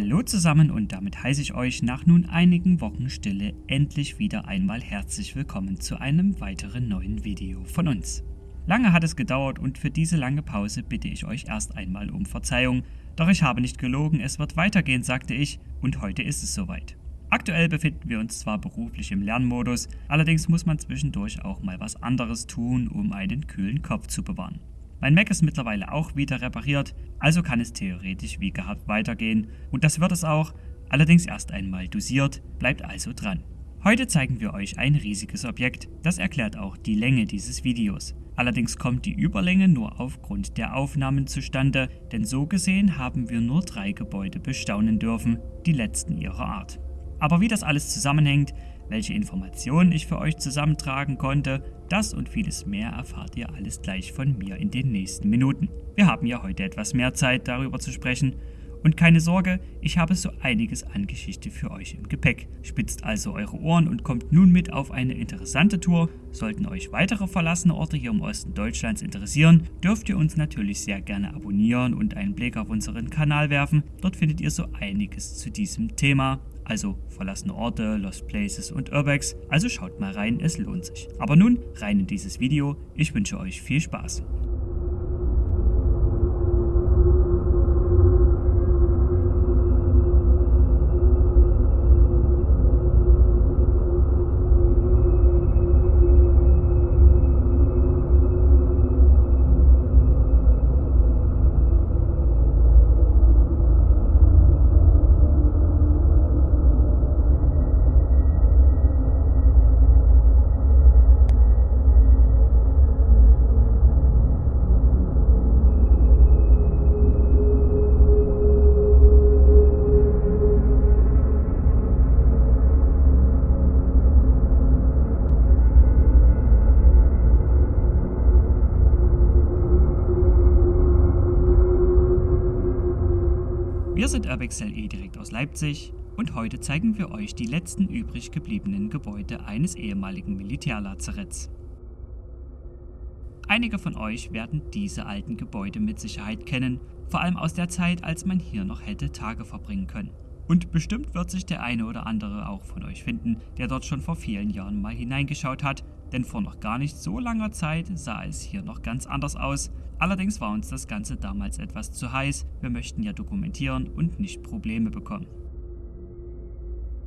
Hallo zusammen und damit heiße ich euch nach nun einigen Wochen Stille endlich wieder einmal herzlich willkommen zu einem weiteren neuen Video von uns. Lange hat es gedauert und für diese lange Pause bitte ich euch erst einmal um Verzeihung, doch ich habe nicht gelogen, es wird weitergehen, sagte ich, und heute ist es soweit. Aktuell befinden wir uns zwar beruflich im Lernmodus, allerdings muss man zwischendurch auch mal was anderes tun, um einen kühlen Kopf zu bewahren. Mein Mac ist mittlerweile auch wieder repariert, also kann es theoretisch wie gehabt weitergehen und das wird es auch, allerdings erst einmal dosiert, bleibt also dran. Heute zeigen wir euch ein riesiges Objekt, das erklärt auch die Länge dieses Videos. Allerdings kommt die Überlänge nur aufgrund der Aufnahmen zustande, denn so gesehen haben wir nur drei Gebäude bestaunen dürfen, die letzten ihrer Art. Aber wie das alles zusammenhängt, welche Informationen ich für euch zusammentragen konnte, das und vieles mehr erfahrt ihr alles gleich von mir in den nächsten Minuten. Wir haben ja heute etwas mehr Zeit darüber zu sprechen und keine Sorge, ich habe so einiges an Geschichte für euch im Gepäck. Spitzt also eure Ohren und kommt nun mit auf eine interessante Tour. Sollten euch weitere verlassene Orte hier im Osten Deutschlands interessieren, dürft ihr uns natürlich sehr gerne abonnieren und einen Blick auf unseren Kanal werfen. Dort findet ihr so einiges zu diesem Thema also verlassene Orte, Lost Places und Urbex, also schaut mal rein, es lohnt sich. Aber nun rein in dieses Video, ich wünsche euch viel Spaß. Sind Urbexel.e direkt aus Leipzig und heute zeigen wir euch die letzten übrig gebliebenen Gebäude eines ehemaligen Militärlazaretts. Einige von euch werden diese alten Gebäude mit Sicherheit kennen, vor allem aus der Zeit, als man hier noch hätte Tage verbringen können. Und bestimmt wird sich der eine oder andere auch von euch finden, der dort schon vor vielen Jahren mal hineingeschaut hat, denn vor noch gar nicht so langer Zeit sah es hier noch ganz anders aus. Allerdings war uns das Ganze damals etwas zu heiß, wir möchten ja dokumentieren und nicht Probleme bekommen.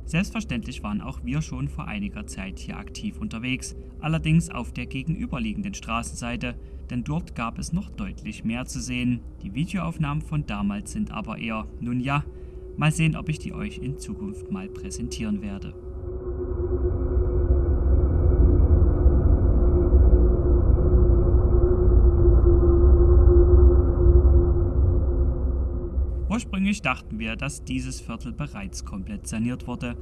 Selbstverständlich waren auch wir schon vor einiger Zeit hier aktiv unterwegs, allerdings auf der gegenüberliegenden Straßenseite, denn dort gab es noch deutlich mehr zu sehen. Die Videoaufnahmen von damals sind aber eher, nun ja, mal sehen, ob ich die euch in Zukunft mal präsentieren werde. Ursprünglich dachten wir, dass dieses Viertel bereits komplett saniert wurde,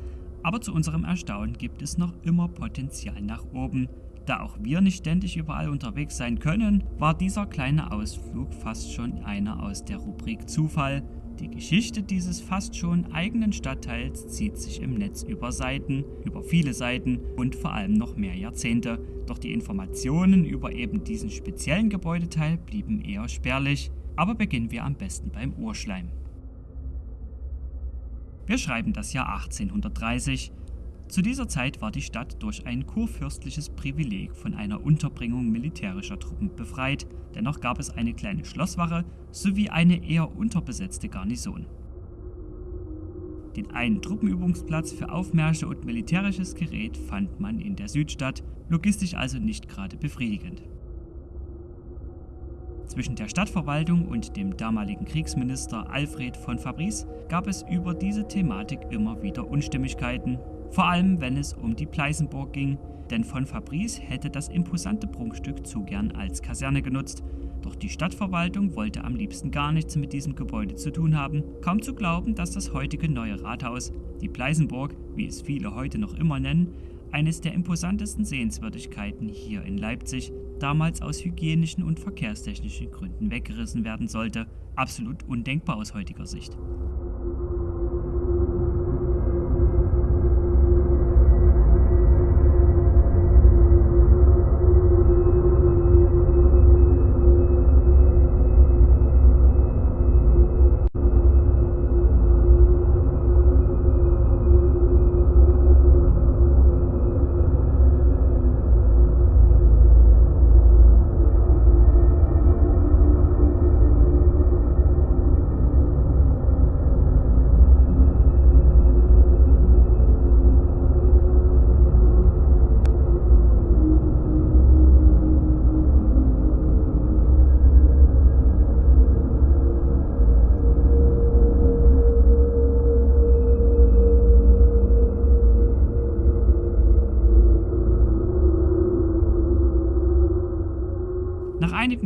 aber zu unserem Erstaunen gibt es noch immer Potenzial nach oben. Da auch wir nicht ständig überall unterwegs sein können, war dieser kleine Ausflug fast schon einer aus der Rubrik Zufall. Die Geschichte dieses fast schon eigenen Stadtteils zieht sich im Netz über Seiten, über viele Seiten und vor allem noch mehr Jahrzehnte. Doch die Informationen über eben diesen speziellen Gebäudeteil blieben eher spärlich. Aber beginnen wir am besten beim Urschleim. Wir schreiben das Jahr 1830. Zu dieser Zeit war die Stadt durch ein kurfürstliches Privileg von einer Unterbringung militärischer Truppen befreit, dennoch gab es eine kleine Schlosswache sowie eine eher unterbesetzte Garnison. Den einen Truppenübungsplatz für Aufmärsche und militärisches Gerät fand man in der Südstadt, logistisch also nicht gerade befriedigend. Zwischen der Stadtverwaltung und dem damaligen Kriegsminister Alfred von Fabrice gab es über diese Thematik immer wieder Unstimmigkeiten, vor allem wenn es um die Pleißenburg ging, denn von Fabrice hätte das imposante Prunkstück zu gern als Kaserne genutzt, doch die Stadtverwaltung wollte am liebsten gar nichts mit diesem Gebäude zu tun haben. Kaum zu glauben, dass das heutige neue Rathaus, die Pleißenburg, wie es viele heute noch immer nennen, eines der imposantesten Sehenswürdigkeiten hier in Leipzig, damals aus hygienischen und verkehrstechnischen Gründen weggerissen werden sollte. Absolut undenkbar aus heutiger Sicht.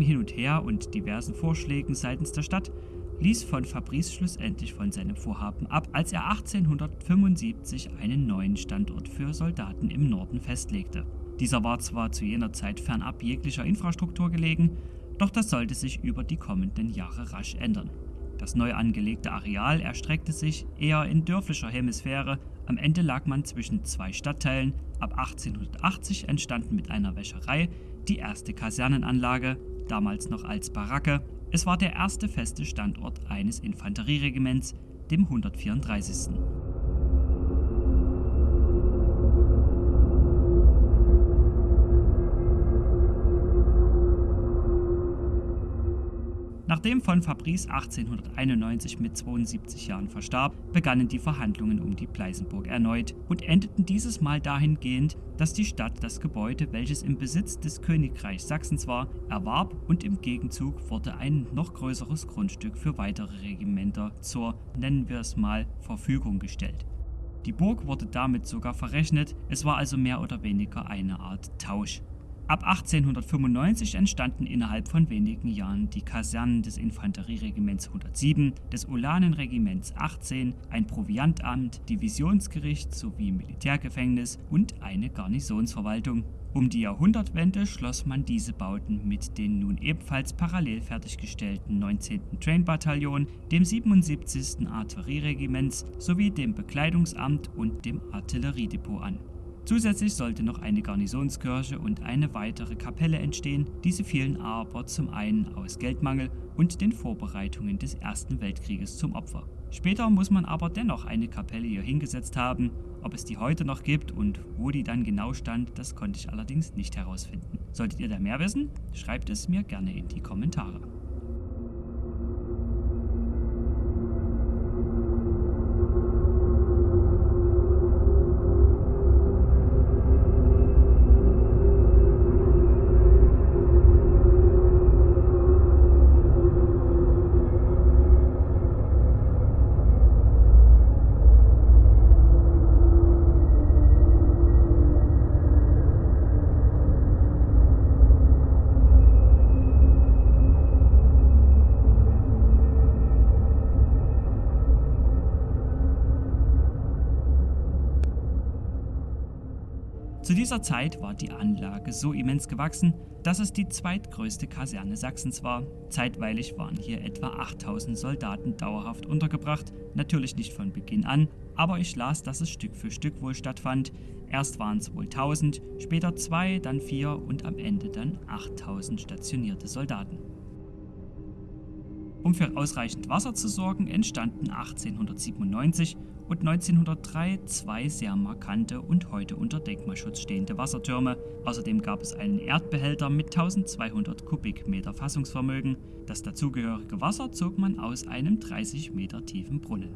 Hin und Her und diversen Vorschlägen seitens der Stadt ließ von Fabrice schlussendlich von seinem Vorhaben ab, als er 1875 einen neuen Standort für Soldaten im Norden festlegte. Dieser war zwar zu jener Zeit fernab jeglicher Infrastruktur gelegen, doch das sollte sich über die kommenden Jahre rasch ändern. Das neu angelegte Areal erstreckte sich eher in dörflicher Hemisphäre, am Ende lag man zwischen zwei Stadtteilen, ab 1880 entstanden mit einer Wäscherei die erste Kasernenanlage, damals noch als Baracke, es war der erste feste Standort eines Infanterieregiments, dem 134. Nachdem von Fabrice 1891 mit 72 Jahren verstarb, begannen die Verhandlungen um die Pleißenburg erneut und endeten dieses Mal dahingehend, dass die Stadt das Gebäude, welches im Besitz des Königreichs Sachsens war, erwarb und im Gegenzug wurde ein noch größeres Grundstück für weitere Regimenter zur, nennen wir es mal, Verfügung gestellt. Die Burg wurde damit sogar verrechnet, es war also mehr oder weniger eine Art Tausch. Ab 1895 entstanden innerhalb von wenigen Jahren die Kasernen des Infanterieregiments 107, des Ulanenregiments 18, ein Proviantamt, Divisionsgericht sowie Militärgefängnis und eine Garnisonsverwaltung. Um die Jahrhundertwende schloss man diese Bauten mit den nun ebenfalls parallel fertiggestellten 19. Train-Bataillon, dem 77. Artillerieregiments sowie dem Bekleidungsamt und dem Artilleriedepot an. Zusätzlich sollte noch eine Garnisonskirche und eine weitere Kapelle entstehen, diese fielen aber zum einen aus Geldmangel und den Vorbereitungen des Ersten Weltkrieges zum Opfer. Später muss man aber dennoch eine Kapelle hier hingesetzt haben, ob es die heute noch gibt und wo die dann genau stand, das konnte ich allerdings nicht herausfinden. Solltet ihr da mehr wissen, schreibt es mir gerne in die Kommentare. Zu dieser Zeit war die Anlage so immens gewachsen, dass es die zweitgrößte Kaserne Sachsens war. Zeitweilig waren hier etwa 8000 Soldaten dauerhaft untergebracht, natürlich nicht von Beginn an, aber ich las, dass es Stück für Stück wohl stattfand. Erst waren es wohl 1000, später zwei, dann vier und am Ende dann 8000 stationierte Soldaten. Um für ausreichend Wasser zu sorgen, entstanden 1897 und 1903 zwei sehr markante und heute unter Denkmalschutz stehende Wassertürme. Außerdem gab es einen Erdbehälter mit 1200 Kubikmeter Fassungsvermögen. Das dazugehörige Wasser zog man aus einem 30 Meter tiefen Brunnen.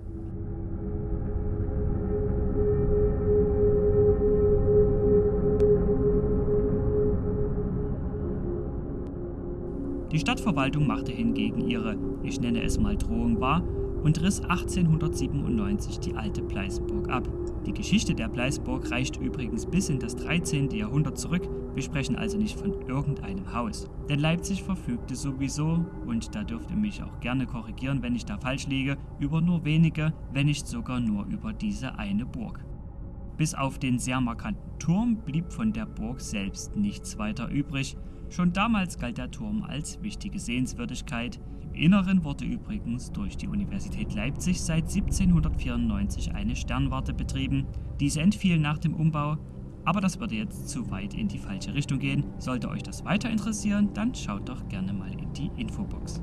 Die Stadtverwaltung machte hingegen ihre, ich nenne es mal Drohung wahr, und riss 1897 die alte Pleißburg ab. Die Geschichte der Pleißburg reicht übrigens bis in das 13. Jahrhundert zurück, wir sprechen also nicht von irgendeinem Haus. Denn Leipzig verfügte sowieso, und da dürft ihr mich auch gerne korrigieren, wenn ich da falsch liege, über nur wenige, wenn nicht sogar nur über diese eine Burg. Bis auf den sehr markanten Turm blieb von der Burg selbst nichts weiter übrig. Schon damals galt der Turm als wichtige Sehenswürdigkeit, Inneren wurde übrigens durch die Universität Leipzig seit 1794 eine Sternwarte betrieben. Diese entfiel nach dem Umbau, aber das würde jetzt zu weit in die falsche Richtung gehen. Sollte euch das weiter interessieren, dann schaut doch gerne mal in die Infobox.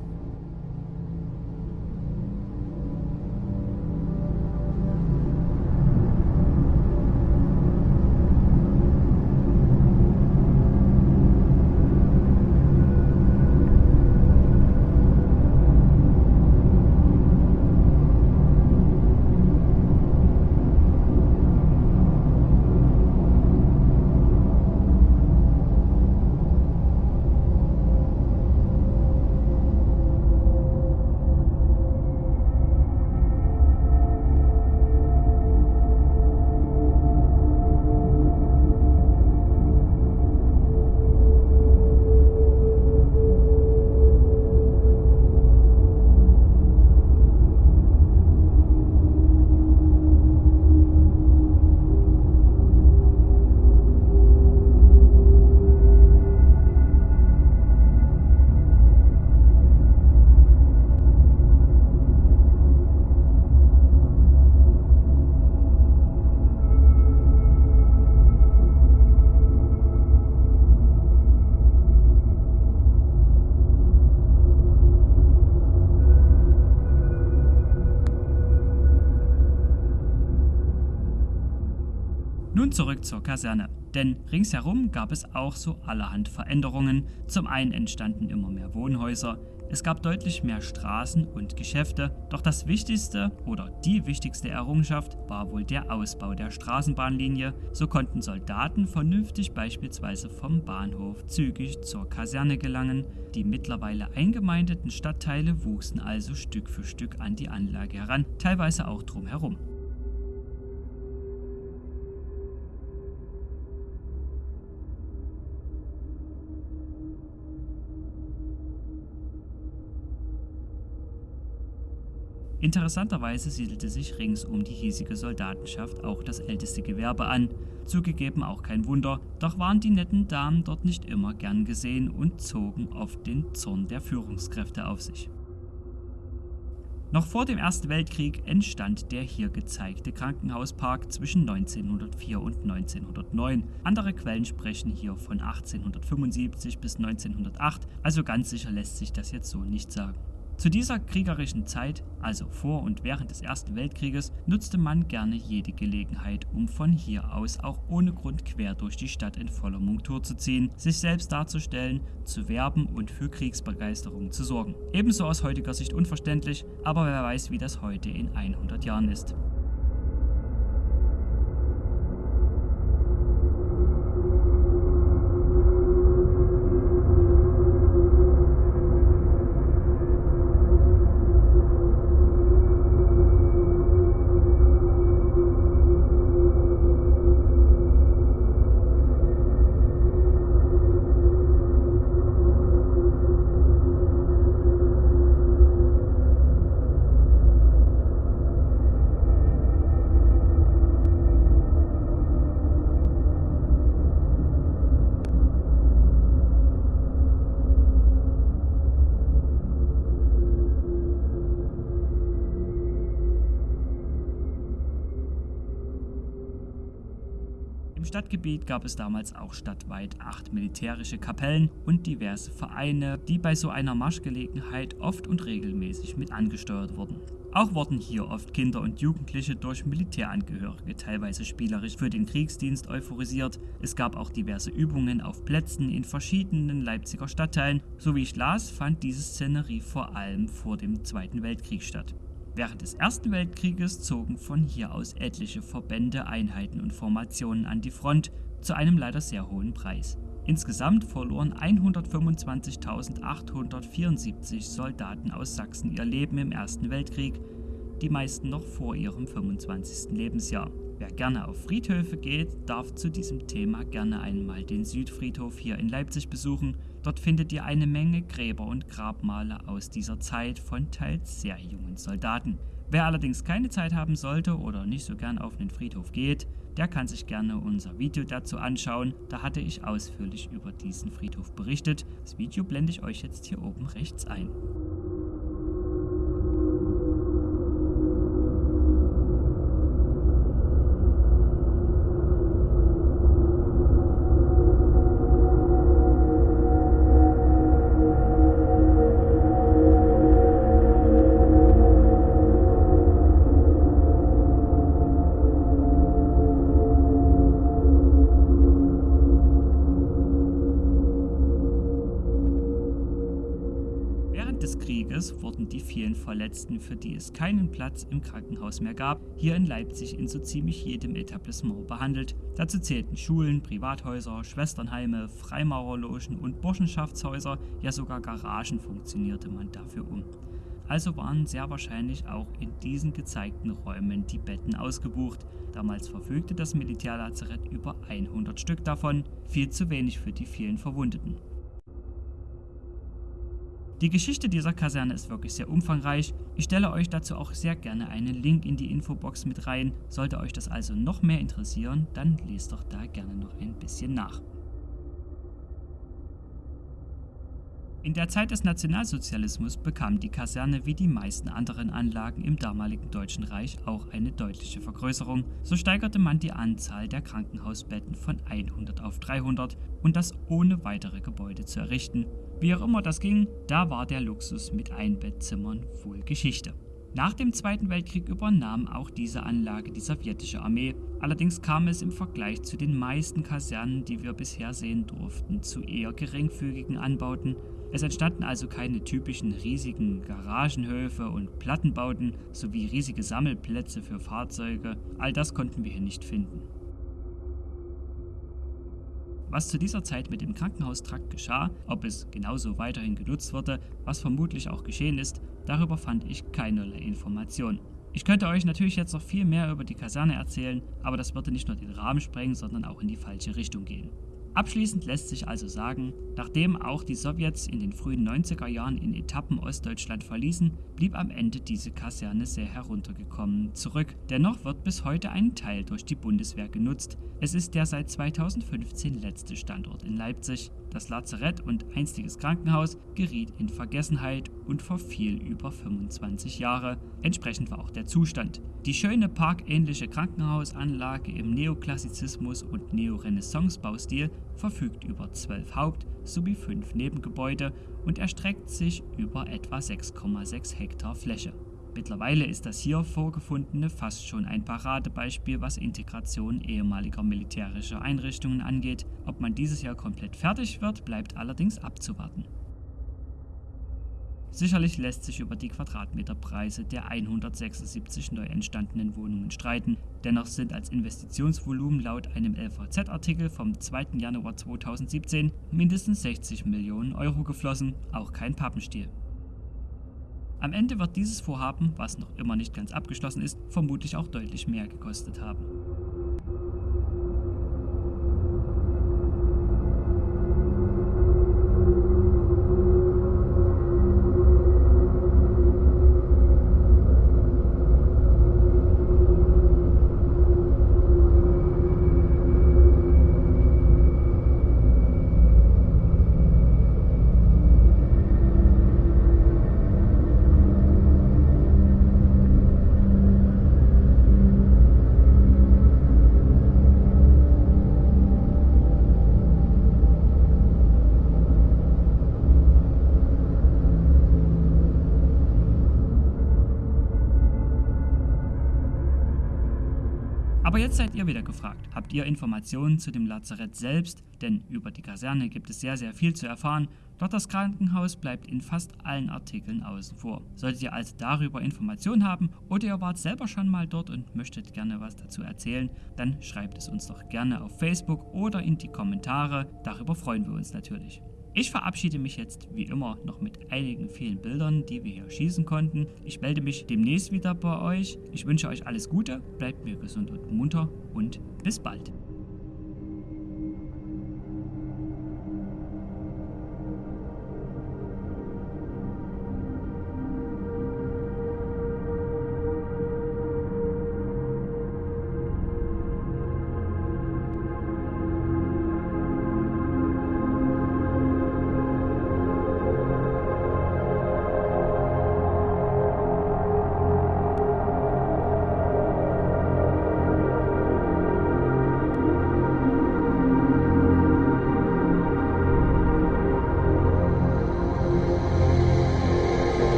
Nun zurück zur Kaserne. Denn ringsherum gab es auch so allerhand Veränderungen. Zum einen entstanden immer mehr Wohnhäuser, es gab deutlich mehr Straßen und Geschäfte, doch das wichtigste oder die wichtigste Errungenschaft war wohl der Ausbau der Straßenbahnlinie. So konnten Soldaten vernünftig beispielsweise vom Bahnhof zügig zur Kaserne gelangen. Die mittlerweile eingemeindeten Stadtteile wuchsen also Stück für Stück an die Anlage heran, teilweise auch drumherum. Interessanterweise siedelte sich rings um die hiesige Soldatenschaft auch das älteste Gewerbe an. Zugegeben auch kein Wunder, doch waren die netten Damen dort nicht immer gern gesehen und zogen oft den Zorn der Führungskräfte auf sich. Noch vor dem Ersten Weltkrieg entstand der hier gezeigte Krankenhauspark zwischen 1904 und 1909. Andere Quellen sprechen hier von 1875 bis 1908, also ganz sicher lässt sich das jetzt so nicht sagen. Zu dieser kriegerischen Zeit, also vor und während des Ersten Weltkrieges, nutzte man gerne jede Gelegenheit, um von hier aus auch ohne Grund quer durch die Stadt in voller Montur zu ziehen, sich selbst darzustellen, zu werben und für Kriegsbegeisterung zu sorgen. Ebenso aus heutiger Sicht unverständlich, aber wer weiß, wie das heute in 100 Jahren ist. Stadtgebiet gab es damals auch stadtweit acht militärische Kapellen und diverse Vereine, die bei so einer Marschgelegenheit oft und regelmäßig mit angesteuert wurden. Auch wurden hier oft Kinder und Jugendliche durch Militärangehörige teilweise spielerisch für den Kriegsdienst euphorisiert. Es gab auch diverse Übungen auf Plätzen in verschiedenen Leipziger Stadtteilen. So wie ich las, fand diese Szenerie vor allem vor dem Zweiten Weltkrieg statt. Während des Ersten Weltkrieges zogen von hier aus etliche Verbände, Einheiten und Formationen an die Front zu einem leider sehr hohen Preis. Insgesamt verloren 125.874 Soldaten aus Sachsen ihr Leben im Ersten Weltkrieg, die meisten noch vor ihrem 25. Lebensjahr. Wer gerne auf Friedhöfe geht, darf zu diesem Thema gerne einmal den Südfriedhof hier in Leipzig besuchen. Dort findet ihr eine Menge Gräber und Grabmale aus dieser Zeit von teils sehr jungen Soldaten. Wer allerdings keine Zeit haben sollte oder nicht so gern auf den Friedhof geht, der kann sich gerne unser Video dazu anschauen. Da hatte ich ausführlich über diesen Friedhof berichtet. Das Video blende ich euch jetzt hier oben rechts ein. Verletzten, für die es keinen Platz im Krankenhaus mehr gab, hier in Leipzig in so ziemlich jedem Etablissement behandelt. Dazu zählten Schulen, Privathäuser, Schwesternheime, Freimaurerlogen und Burschenschaftshäuser, ja sogar Garagen funktionierte man dafür um. Also waren sehr wahrscheinlich auch in diesen gezeigten Räumen die Betten ausgebucht. Damals verfügte das Militärlazarett über 100 Stück davon, viel zu wenig für die vielen Verwundeten. Die Geschichte dieser Kaserne ist wirklich sehr umfangreich. Ich stelle euch dazu auch sehr gerne einen Link in die Infobox mit rein. Sollte euch das also noch mehr interessieren, dann lest doch da gerne noch ein bisschen nach. In der Zeit des Nationalsozialismus bekam die Kaserne wie die meisten anderen Anlagen im damaligen Deutschen Reich auch eine deutliche Vergrößerung. So steigerte man die Anzahl der Krankenhausbetten von 100 auf 300 und das ohne weitere Gebäude zu errichten. Wie auch immer das ging, da war der Luxus mit Einbettzimmern wohl Geschichte. Nach dem Zweiten Weltkrieg übernahm auch diese Anlage die sowjetische Armee. Allerdings kam es im Vergleich zu den meisten Kasernen, die wir bisher sehen durften, zu eher geringfügigen Anbauten. Es entstanden also keine typischen riesigen Garagenhöfe und Plattenbauten sowie riesige Sammelplätze für Fahrzeuge. All das konnten wir hier nicht finden. Was zu dieser Zeit mit dem Krankenhaustrakt geschah, ob es genauso weiterhin genutzt wurde, was vermutlich auch geschehen ist, darüber fand ich keinerlei Informationen. Ich könnte euch natürlich jetzt noch viel mehr über die Kaserne erzählen, aber das würde nicht nur den Rahmen sprengen, sondern auch in die falsche Richtung gehen. Abschließend lässt sich also sagen, nachdem auch die Sowjets in den frühen 90er Jahren in Etappen Ostdeutschland verließen, blieb am Ende diese Kaserne sehr heruntergekommen zurück. Dennoch wird bis heute ein Teil durch die Bundeswehr genutzt. Es ist der seit 2015 letzte Standort in Leipzig. Das Lazarett und einstiges Krankenhaus geriet in Vergessenheit und verfiel über 25 Jahre. Entsprechend war auch der Zustand. Die schöne parkähnliche Krankenhausanlage im Neoklassizismus und Neorenaissance-Baustil verfügt über zwölf Haupt- sowie fünf Nebengebäude und erstreckt sich über etwa 6,6 Hektar Fläche. Mittlerweile ist das hier vorgefundene fast schon ein Paradebeispiel, was Integration ehemaliger militärischer Einrichtungen angeht. Ob man dieses Jahr komplett fertig wird, bleibt allerdings abzuwarten. Sicherlich lässt sich über die Quadratmeterpreise der 176 neu entstandenen Wohnungen streiten, dennoch sind als Investitionsvolumen laut einem LVZ-Artikel vom 2. Januar 2017 mindestens 60 Millionen Euro geflossen, auch kein Pappenstiel. Am Ende wird dieses Vorhaben, was noch immer nicht ganz abgeschlossen ist, vermutlich auch deutlich mehr gekostet haben. Aber jetzt seid ihr wieder gefragt. Habt ihr Informationen zu dem Lazarett selbst? Denn über die Kaserne gibt es sehr, sehr viel zu erfahren. Doch das Krankenhaus bleibt in fast allen Artikeln außen vor. Solltet ihr also darüber Informationen haben oder ihr wart selber schon mal dort und möchtet gerne was dazu erzählen, dann schreibt es uns doch gerne auf Facebook oder in die Kommentare. Darüber freuen wir uns natürlich. Ich verabschiede mich jetzt wie immer noch mit einigen vielen Bildern, die wir hier schießen konnten. Ich melde mich demnächst wieder bei euch. Ich wünsche euch alles Gute, bleibt mir gesund und munter und bis bald.